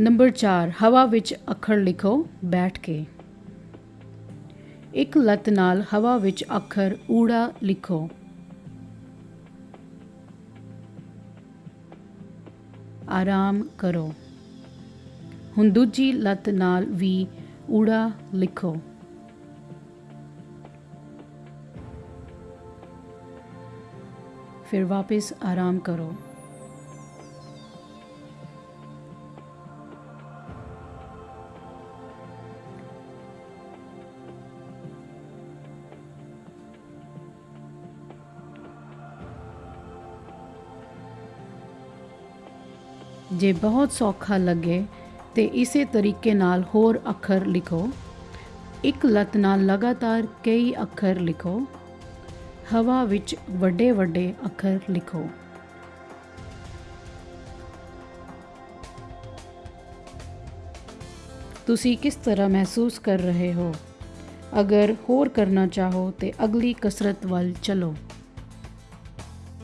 Number 4 ਹਵਾ ਵਿੱਚ ਅੱਖਰ ਲਿਖੋ, ਬੈਠ ਕੇ। ਇੱਕ ਲੱਤ ਨਾਲ ਹਵਾ ਵਿੱਚ ਅੱਖਰ ਊੜਾ ਲਿਖੋ। ਆਰਾਮ ਕਰੋ। ਹੁਣ ਦੂਜੀ ਲੱਤ ਨਾਲ ਵੀ ਊੜਾ ਲਿਖੋ। ਫਿਰ ਵਾਪਸ ਆਰਾਮ ਕਰੋ। ਜੇ ਬਹੁਤ ਸੌਖਾ ਲੱਗੇ ਤੇ ਇਸੇ ਤਰੀਕੇ ਨਾਲ ਹੋਰ ਅੱਖਰ ਲਿਖੋ। ਇੱਕ ਲੱਤ ਨਾਲ ਲਗਾਤਾਰ ਕਈ ਅੱਖਰ ਲਿਖੋ। ਹਵਾ ਵਿੱਚ ਵੱਡੇ ਵੱਡੇ ਅੱਖਰ ਲਿਖੋ। ਤੁਸੀਂ ਕਿਸ ਤਰ੍ਹਾਂ ਮਹਿਸੂਸ ਕਰ ਰਹੇ ਹੋ? ਅਗਰ ਹੋਰ ਕਰਨਾ ਚਾਹੋ ਤੇ ਅਗਲੀ ਕਸਰਤ ਵੱਲ ਚਲੋ।